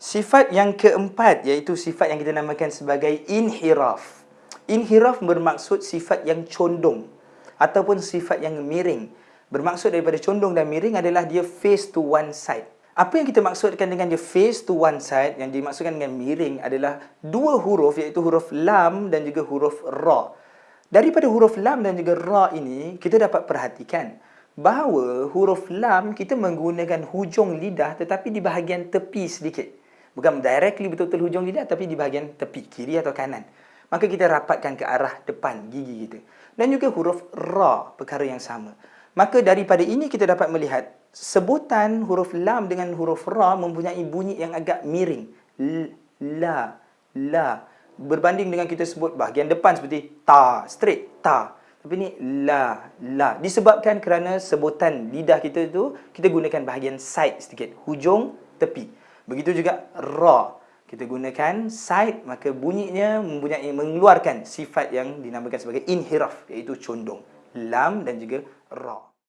Sifat yang keempat iaitu sifat yang kita namakan sebagai inhiraf. Inhiraf bermaksud sifat yang condong ataupun sifat yang miring. Bermaksud daripada condong dan miring adalah dia face to one side. Apa yang kita maksudkan dengan dia face to one side yang dimaksudkan dengan miring adalah dua huruf iaitu huruf lam dan juga huruf ra. Daripada huruf lam dan juga ra ini kita dapat perhatikan bahawa huruf lam kita menggunakan hujung lidah tetapi di bahagian tepi sedikit. Bukan directly betul-betul hujung lidah tapi di bahagian tepi, kiri atau kanan. Maka kita rapatkan ke arah depan gigi kita. Dan juga huruf ra, perkara yang sama. Maka daripada ini kita dapat melihat sebutan huruf lam dengan huruf ra mempunyai bunyi yang agak miring. L, la, la. Berbanding dengan kita sebut bahagian depan seperti ta, straight, ta. Tapi ni la, la. Disebabkan kerana sebutan lidah kita itu kita gunakan bahagian side sedikit. Hujung, tepi. Begitu juga ra. Kita gunakan side, maka bunyinya mempunyai mengeluarkan sifat yang dinamakan sebagai inhiraf, iaitu condong. Lam dan juga ra.